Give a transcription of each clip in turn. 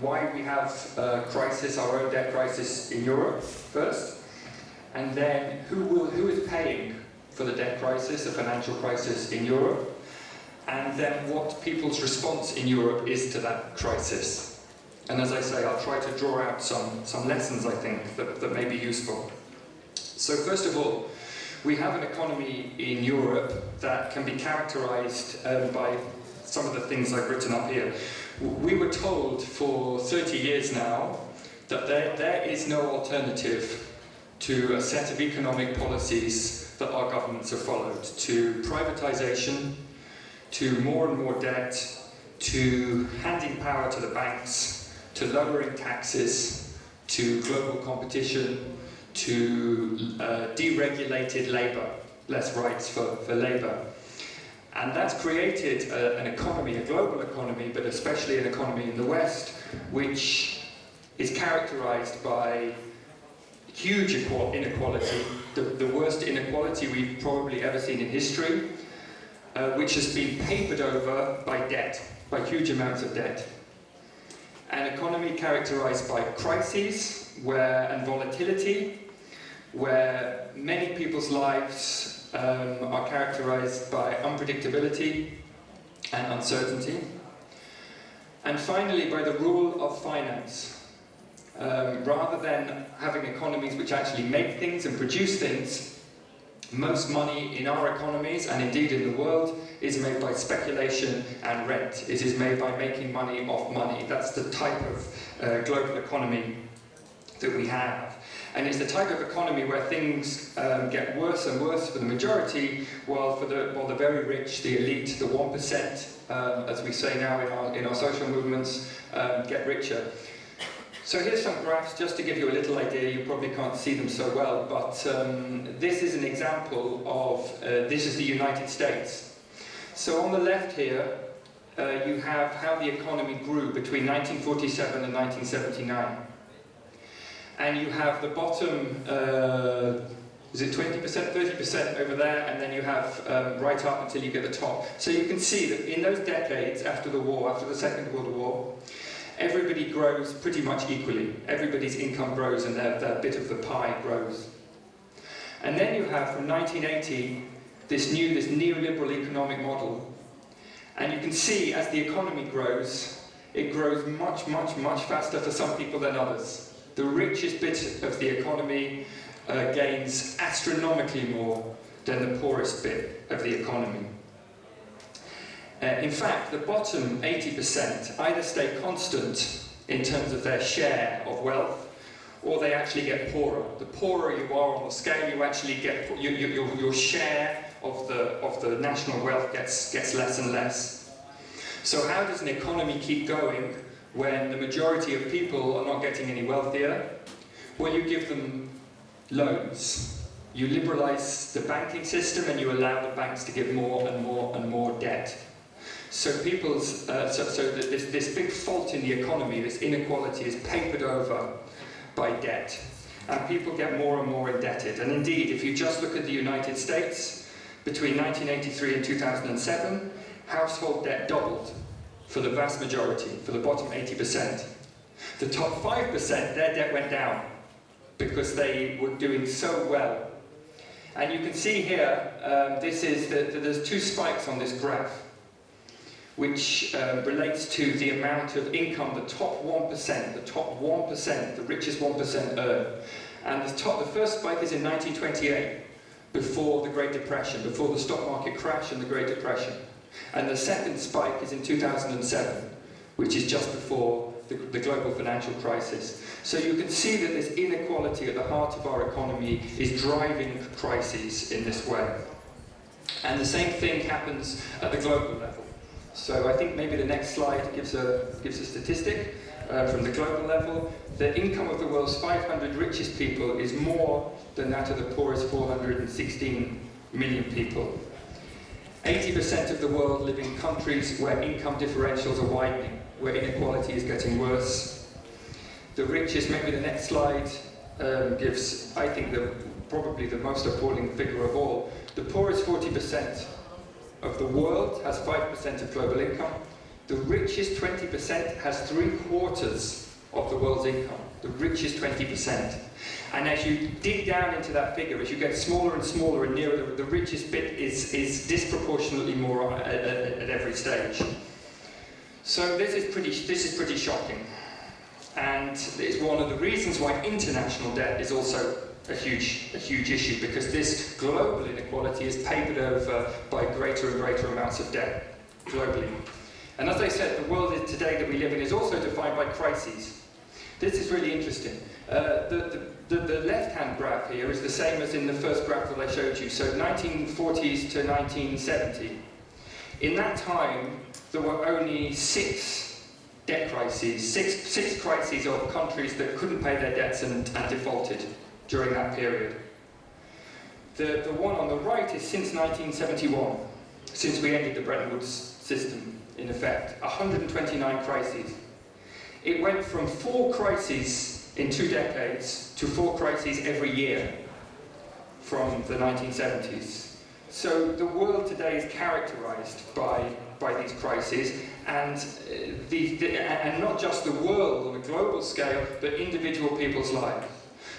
why we have a crisis, our own debt crisis in Europe first, and then who, will, who is paying for the debt crisis, the financial crisis in Europe, and then what people's response in Europe is to that crisis. And as I say, I'll try to draw out some, some lessons, I think, that, that may be useful. So first of all, we have an economy in Europe that can be characterized um, by some of the things I've written up here. We were told for 30 years now that there, there is no alternative to a set of economic policies that our governments have followed, to privatization, to more and more debt, to handing power to the banks, to lowering taxes, to global competition, to uh, deregulated labour, less rights for, for labour. And that's created a, an economy, a global economy, but especially an economy in the West, which is characterized by huge inequality, the, the worst inequality we've probably ever seen in history, uh, which has been papered over by debt, by huge amounts of debt. An economy characterized by crises where, and volatility, where many people's lives um, are characterized by unpredictability and uncertainty. And finally, by the rule of finance. Um, rather than having economies which actually make things and produce things, most money in our economies, and indeed in the world, is made by speculation and rent. It is made by making money off money. That's the type of uh, global economy that we have. And it's the type of economy where things um, get worse and worse for the majority, while for the, while the very rich, the elite, the 1%, um, as we say now in our, in our social movements, um, get richer. So here's some graphs just to give you a little idea. You probably can't see them so well, but um, this is an example of, uh, this is the United States. So on the left here, uh, you have how the economy grew between 1947 and 1979 and you have the bottom, uh, is it 20%, 30% over there, and then you have um, right up until you get the top. So you can see that in those decades after the war, after the Second World War, everybody grows pretty much equally. Everybody's income grows and their, their bit of the pie grows. And then you have, from 1980, this new, this neoliberal economic model. And you can see, as the economy grows, it grows much, much, much faster for some people than others the richest bit of the economy uh, gains astronomically more than the poorest bit of the economy. Uh, in fact, the bottom 80% either stay constant in terms of their share of wealth, or they actually get poorer. The poorer you are on the scale, you actually get you, you, your, your share of the of the national wealth gets gets less and less. So how does an economy keep going when the majority of people are not getting any wealthier? Well, you give them loans. You liberalize the banking system and you allow the banks to give more and more and more debt. So people's, uh, so, so this, this big fault in the economy, this inequality is papered over by debt. And people get more and more indebted. And indeed, if you just look at the United States, between 1983 and 2007, household debt doubled for the vast majority, for the bottom 80%. The top 5%, their debt went down because they were doing so well. And you can see here, um, this is the, the, there's two spikes on this graph, which uh, relates to the amount of income the top 1%, the top 1%, the richest 1% earn. And the, top, the first spike is in 1928, before the Great Depression, before the stock market crash and the Great Depression. And the second spike is in 2007, which is just before the, the, global financial crisis. So you can see that this inequality at the heart of our economy is driving crises in this way. And the same thing happens at the global level. So I think maybe the next slide gives a, gives a statistic uh, from the global level. The income of the world's 500 richest people is more than that of the poorest 416 million people. 80% of the world live in countries where income differentials are widening, where inequality is getting worse. The richest, maybe the next slide, um, gives, I think, the, probably the most appalling figure of all. The poorest 40% of the world has 5% of global income. The richest 20% has three quarters of the world's income. The richest 20%. And as you dig down into that figure, as you get smaller and smaller and nearer, the, the richest bit is, is disproportionately more at, at, at every stage. So this is pretty, this is pretty shocking. And it's one of the reasons why international debt is also a huge, a huge issue, because this global inequality is papered over by greater and greater amounts of debt globally. And as I said, the world today that we live in is also defined by crises. This is really interesting. Uh, the, the, the, left-hand graph here is the same as in the first graph that I showed you, so 1940s to 1970. In that time, there were only six debt crises, six, six crises of countries that couldn't pay their debts and, and defaulted during that period. The, the one on the right is since 1971, since we ended the Bretton Woods system in effect, 129 crises. It went from four crises in two decades to four crises every year from the 1970s. So the world today is characterized by, by these crises, and, uh, the, the, and not just the world on a global scale, but individual people's lives.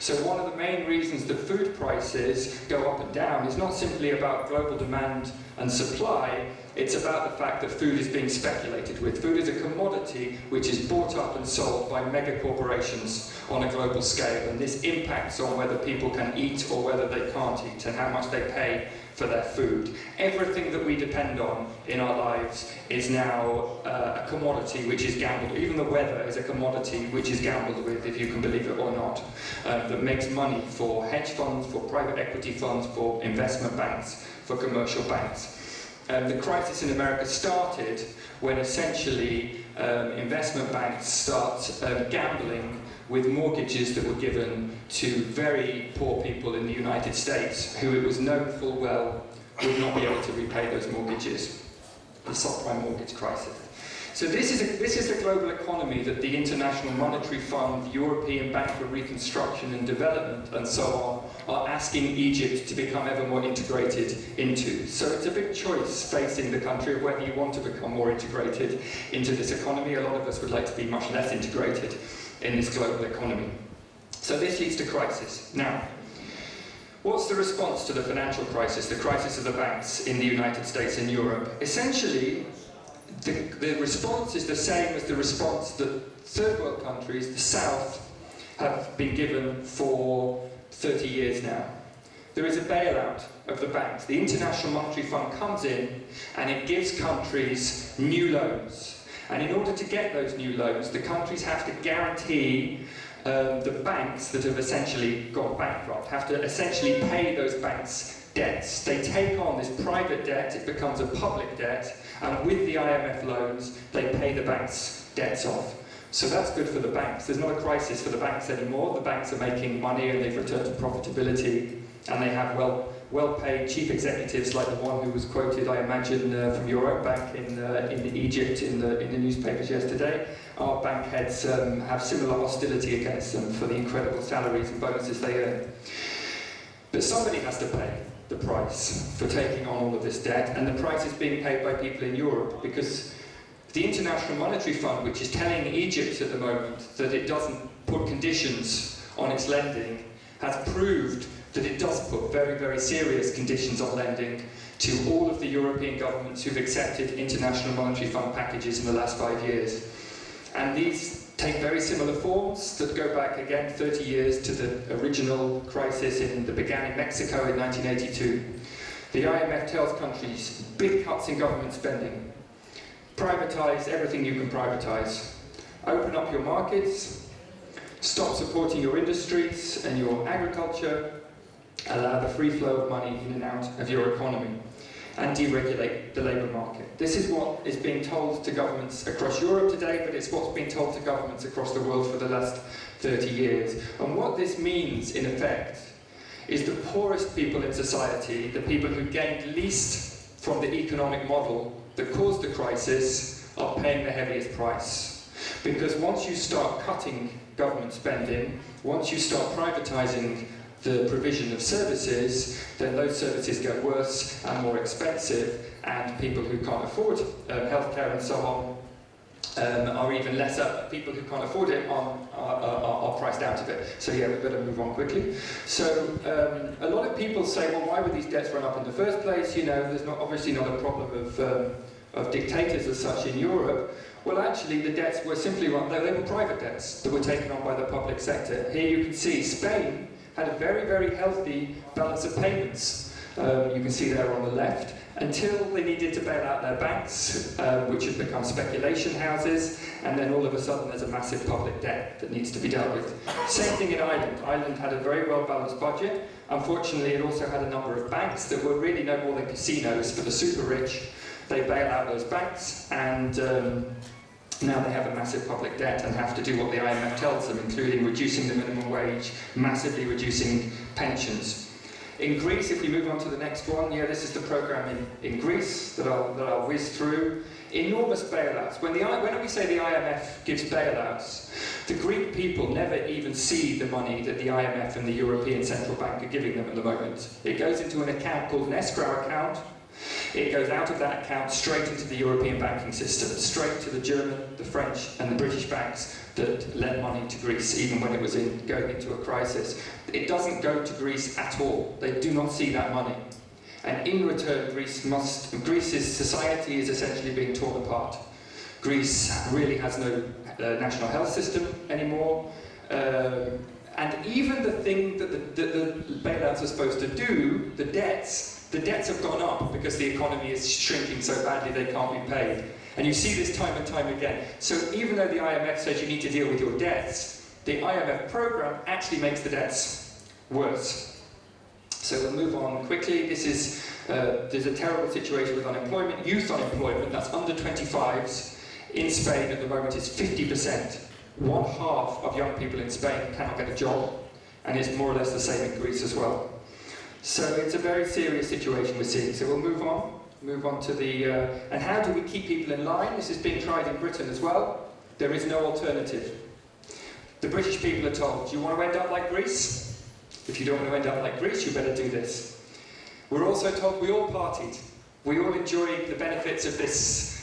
So one of the main reasons that food prices go up and down is not simply about global demand and supply, it's about the fact that food is being speculated with. Food is a commodity which is bought up and sold by mega corporations on a global scale, and this impacts on whether people can eat or whether they can't eat and how much they pay for their food. Everything that we depend on in our lives is now uh, a commodity which is gambled. Even the weather is a commodity which is gambled with, if you can believe it or not, um, that makes money for hedge funds, for private equity funds, for investment banks, for commercial banks. Um, the crisis in America started when essentially um, investment banks start um, gambling with mortgages that were given to very poor people in the United States who it was known full well would not be able to repay those mortgages. The subprime mortgage crisis. So this is, a, this is the global economy that the International Monetary Fund, the European Bank for Reconstruction and Development, and so on, are asking Egypt to become ever more integrated into. So it's a big choice facing the country of whether you want to become more integrated into this economy. A lot of us would like to be much less integrated in this global economy. So this leads to crisis. Now, what's the response to the financial crisis, the crisis of the banks in the United States and Europe? Essentially, the, the response is the same as the response that third world countries, the South, have been given for 30 years now. There is a bailout of the banks. The International Monetary Fund comes in and it gives countries new loans and in order to get those new loans, the countries have to guarantee um, the banks that have essentially gone bankrupt, have to essentially pay those banks debts. They take on this private debt, it becomes a public debt, and with the IMF loans, they pay the banks' debts off. So that's good for the banks. There's not a crisis for the banks anymore. The banks are making money and they've returned to profitability, and they have well well-paid chief executives like the one who was quoted, I imagine, uh, from your own bank in, uh, in Egypt in the, in the newspapers yesterday. Our bank heads um, have similar hostility against them for the incredible salaries and bonuses they earn. But somebody has to pay the price for taking on all of this debt, and the price is being paid by people in Europe because the International Monetary Fund, which is telling Egypt at the moment that it doesn't put conditions on its lending, has proved that it does put very, very serious conditions on lending to all of the European governments who've accepted International Monetary Fund packages in the last five years. And these take very similar forms that go back again 30 years to the original crisis in, that began in Mexico in 1982. The IMF tells countries, big cuts in government spending, privatize everything you can privatize, open up your markets, stop supporting your industries and your agriculture, allow the free flow of money in and out of your economy and deregulate the labour market. This is what is being told to governments across Europe today, but it's what's been told to governments across the world for the last 30 years. And what this means, in effect, is the poorest people in society, the people who gained least from the economic model that caused the crisis, are paying the heaviest price. Because once you start cutting government spending, once you start privatising the provision of services, then those services get worse and more expensive, and people who can't afford um, healthcare and so on um, are even lesser. People who can't afford it are, are, are, priced out of it. So yeah, we better move on quickly. So um, a lot of people say, well, why would these debts run up in the first place? You know, there's not obviously not a problem of, um, of dictators as such in Europe. Well, actually, the debts were simply run, they were private debts that were taken on by the public sector. Here you can see Spain had a very, very healthy balance of payments. Um, you can see there on the left until they needed to bail out their banks, um, which had become speculation houses, and then all of a sudden there's a massive public debt that needs to be dealt with. Same thing in Ireland. Ireland had a very well-balanced budget. Unfortunately, it also had a number of banks that were really no more than casinos for the super rich. They bail out those banks, and um, now they have a massive public debt and have to do what the IMF tells them, including reducing the minimum wage, massively reducing pensions. In Greece, if we move on to the next one, yeah, this is the program in, in Greece that I'll, that I'll whiz through. Enormous bailouts. When, the, when we say the IMF gives bailouts, the Greek people never even see the money that the IMF and the European Central Bank are giving them at the moment. It goes into an account called an escrow account, it goes out of that account straight into the European banking system, straight to the German, the French and the British banks that lent money to Greece even when it was in, going into a crisis. It doesn't go to Greece at all. They do not see that money. And in return, Greece must, Greece's society is essentially being torn apart. Greece really has no uh, national health system anymore. Um, and even the thing that the, the, the bailouts are supposed to do, the debts, the debts have gone up because the economy is shrinking so badly they can't be paid. And you see this time and time again. So even though the IMF says you need to deal with your debts, the IMF program actually makes the debts worse. So we'll move on quickly. This is, uh, there's a terrible situation with unemployment. Youth unemployment, that's under 25s, in Spain at the moment is 50%. One half of young people in Spain cannot get a job, and it's more or less the same in Greece as well. So it's a very serious situation we're seeing. So we'll move on, move on to the, uh, and how do we keep people in line? This is being tried in Britain as well. There is no alternative. The British people are told, do you want to end up like Greece? If you don't want to end up like Greece, you better do this. We're also told we all partied. We all enjoyed the benefits of this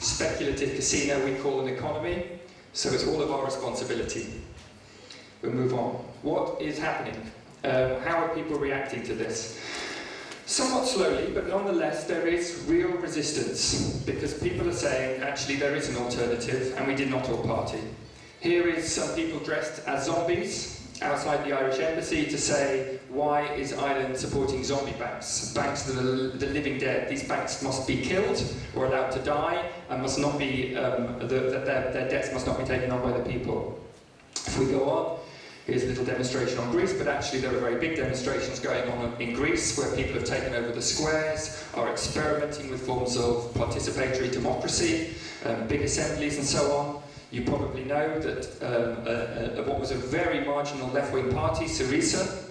speculative casino we call an economy, so it's all of our responsibility. We'll move on. What is happening? Um, how are people reacting to this? Somewhat slowly, but nonetheless there is real resistance because people are saying actually there is an alternative and we did not all party. Here is some people dressed as zombies outside the Irish embassy to say why is Ireland supporting zombie banks? Banks that are the living dead. These banks must be killed or allowed to die and must not be, um, the, the, their, their debts must not be taken on by the people. If we go on, Here's a little demonstration on Greece, but actually there are very big demonstrations going on in Greece where people have taken over the squares, are experimenting with forms of participatory democracy, um, big assemblies and so on. You probably know that um, what was a very marginal left-wing party, Syriza,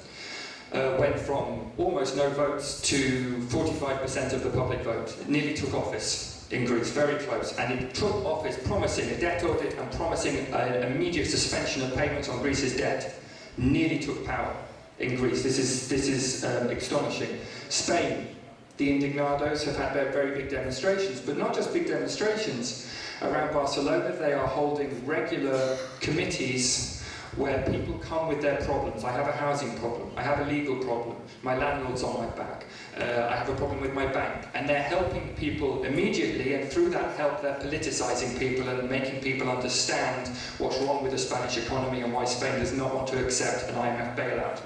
uh, went from almost no votes to 45% of the public vote. It nearly took office in Greece, very close, and it took office promising a debt audit and promising an immediate suspension of payments on Greece's debt, nearly took power in Greece. This is, this is um, astonishing. Spain, the Indignados have had their very big demonstrations, but not just big demonstrations. Around Barcelona, they are holding regular committees where people come with their problems. I have a housing problem, I have a legal problem, my landlord's on my back, uh, I have a problem with my bank. And they're helping people immediately, and through that help, they're politicizing people and making people understand what's wrong with the Spanish economy and why Spain does not want to accept an IMF bailout.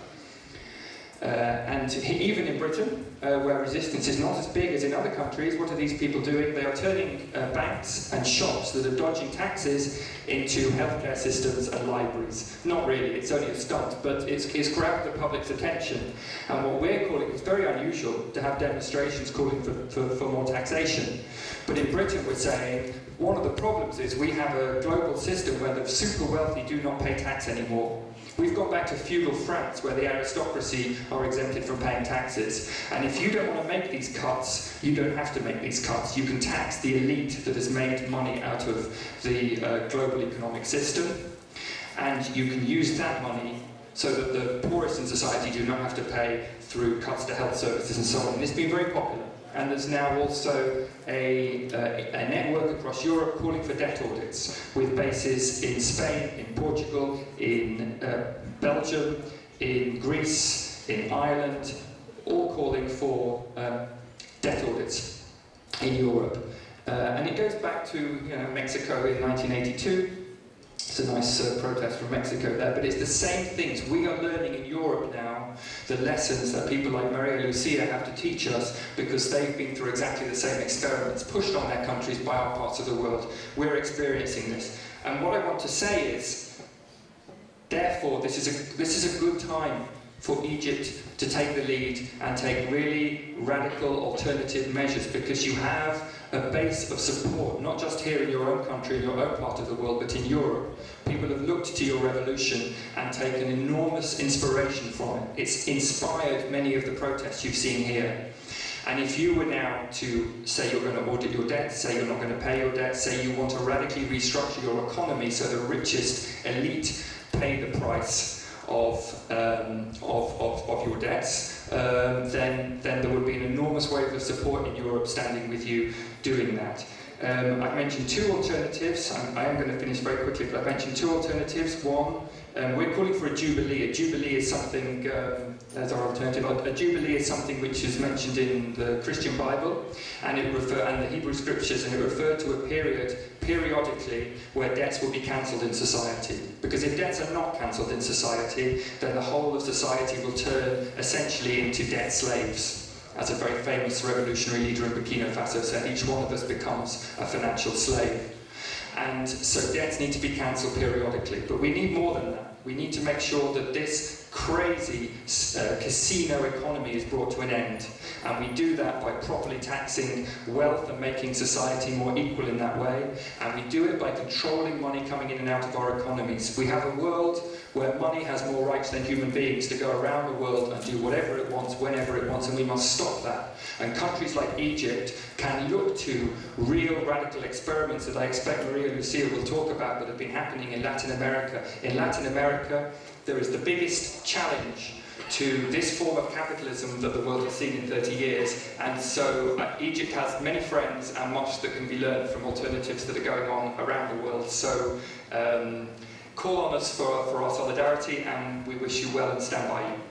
Uh, and even in Britain, uh, where resistance is not as big as in other countries, what are these people doing? They are turning uh, banks and shops that are dodging taxes into healthcare systems and libraries. Not really, it's only a stunt, but it's, it's grabbed the public's attention. And what we're calling, it's very unusual to have demonstrations calling for, for, for more taxation. But in Britain we're saying, one of the problems is we have a global system where the super wealthy do not pay tax anymore. We've gone back to feudal France where the aristocracy are exempted from paying taxes. And if you don't want to make these cuts, you don't have to make these cuts. You can tax the elite that has made money out of the uh, global economic system. And you can use that money so that the poorest in society do not have to pay through cuts to health services and so on. And it's been very popular. And there's now also a, uh, a network across Europe calling for debt audits with bases in Spain, in Portugal, in uh, Belgium, in Greece, in Ireland, all calling for um, debt audits in Europe. Uh, and it goes back to you know, Mexico in 1982. It's a nice uh, protest from Mexico there, but it's the same things. We are learning in Europe now the lessons that people like Maria Lucia have to teach us because they've been through exactly the same experiments pushed on their countries by our parts of the world. We're experiencing this. And what I want to say is, therefore, this is a, this is a good time for Egypt to take the lead and take really radical alternative measures because you have a base of support, not just here in your own country, in your own part of the world, but in Europe. People have looked to your revolution and taken enormous inspiration from it. It's inspired many of the protests you've seen here. And if you were now to say you're going to audit your debt, say you're not going to pay your debt, say you want to radically restructure your economy so the richest elite pay the price of, um, of, of, of, your debts, um, then, then there would be an enormous wave of support in Europe standing with you doing that. Um, I've mentioned two alternatives. I'm, I am going to finish very quickly, but I've mentioned two alternatives. One, um, we're calling for a jubilee. A jubilee is something, um, as our alternative, a, jubilee is something which is mentioned in the Christian Bible and it refer and the Hebrew scriptures, and it referred to a period periodically where debts will be cancelled in society. Because if debts are not cancelled in society, then the whole of society will turn essentially into debt slaves as a very famous revolutionary leader in Burkina Faso said, each one of us becomes a financial slave. And so debts need to be cancelled periodically. But we need more than that. We need to make sure that this crazy uh, casino economy is brought to an end. And we do that by properly taxing wealth and making society more equal in that way. And we do it by controlling money coming in and out of our economies. We have a world where money has more rights than human beings to go around the world and do whatever it wants, whenever it wants, and we must stop that. And countries like Egypt can look to real radical experiments that I expect Maria Lucia will talk about that have been happening in Latin America. In Latin America, there is the biggest challenge to this form of capitalism that the world has seen in 30 years. And so uh, Egypt has many friends and much that can be learned from alternatives that are going on around the world. So um, call on us for, for our solidarity and we wish you well and stand by you.